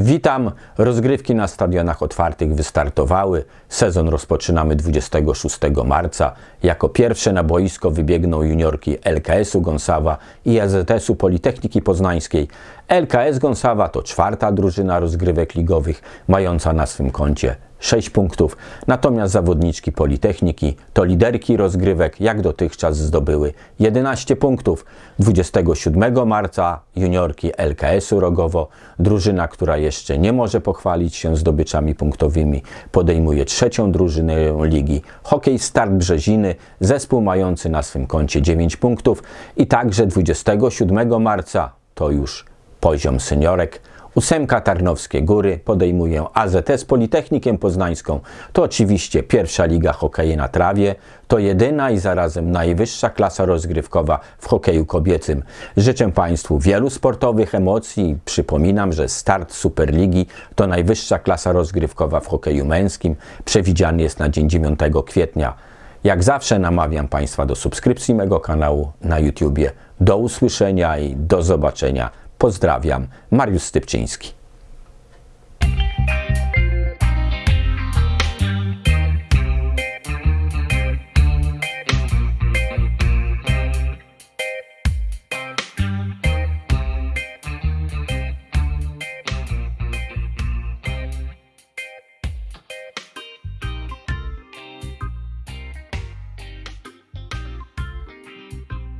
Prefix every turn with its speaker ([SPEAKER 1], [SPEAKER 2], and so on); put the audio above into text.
[SPEAKER 1] Witam. Rozgrywki na stadionach otwartych wystartowały. Sezon rozpoczynamy 26 marca. Jako pierwsze na boisko wybiegną juniorki LKS-u Gąsawa i AZS-u Politechniki Poznańskiej. LKS Gąsawa to czwarta drużyna rozgrywek ligowych, mająca na swym koncie 6 punktów, natomiast zawodniczki Politechniki to liderki rozgrywek, jak dotychczas zdobyły 11 punktów. 27 marca juniorki LKS-u Rogowo, drużyna, która jeszcze nie może pochwalić się zdobyczami punktowymi, podejmuje trzecią drużynę ligi. Hokej Start Brzeziny, zespół mający na swym koncie 9 punktów i także 27 marca to już poziom seniorek. Ósemka Tarnowskie Góry podejmuje AZS Politechnikiem Poznańską. To oczywiście pierwsza liga hokeja na trawie. To jedyna i zarazem najwyższa klasa rozgrywkowa w hokeju kobiecym. Życzę Państwu wielu sportowych emocji. Przypominam, że start Superligi to najwyższa klasa rozgrywkowa w hokeju męskim. Przewidziany jest na dzień 9 kwietnia. Jak zawsze namawiam Państwa do subskrypcji mego kanału na YouTubie. Do usłyszenia i do zobaczenia. Pozdrawiam, Mariusz Stypczyński.